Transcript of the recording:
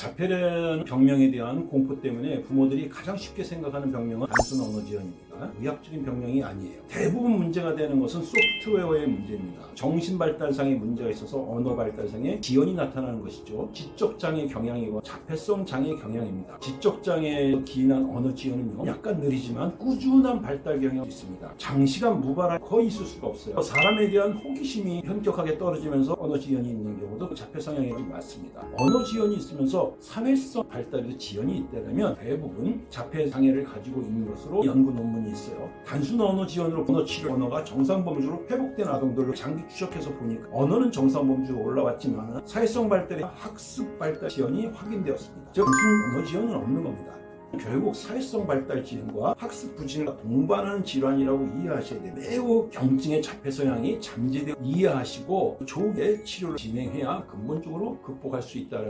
자폐라는 병명에 대한 공포 때문에 부모들이 가장 쉽게 생각하는 병명은 단순 언어 지연입니다. 의학적인 병명이 아니에요. 대부분 문제가 되는 것은 소프트웨어의 문제입니다. 정신 발달상의 문제가 있어서 언어 발달상의 지연이 나타나는 것이죠. 지적 장애 경향이고 자폐성 장애 경향입니다. 지적 장애에 기인한 언어 지연은요. 약간 느리지만 꾸준한 발달 경향이 있습니다. 장시간 무발할 거의 있을 수가 없어요. 사람에 대한 호기심이 현격하게 떨어지면서 언어 지연이 있는 경우도 자폐 성향이 많습니다. 언어 지연이 있으면서 사회성 발달에도 지연이 있다면 대부분 자폐 장애를 가지고 있는 것으로 연구 논문이 있어요. 단순 언어 지연으로 언어 치료 언어가 정상 범주로 회복된 아동들로 장기 추적해서 보니까 언어는 정상 범주로 올라왔지만 사회성 발달의 학습 발달 지연이 확인되었습니다. 즉 단순 언어 지연은 없는 겁니다. 결국 사회성 발달 지연과 학습 부진과 동반하는 질환이라고 이해하셔야 돼요. 매우 경증의 자폐 성향이 잠재되어 이해하시고 좋게 치료를 진행해야 근본적으로 극복할 수 있다는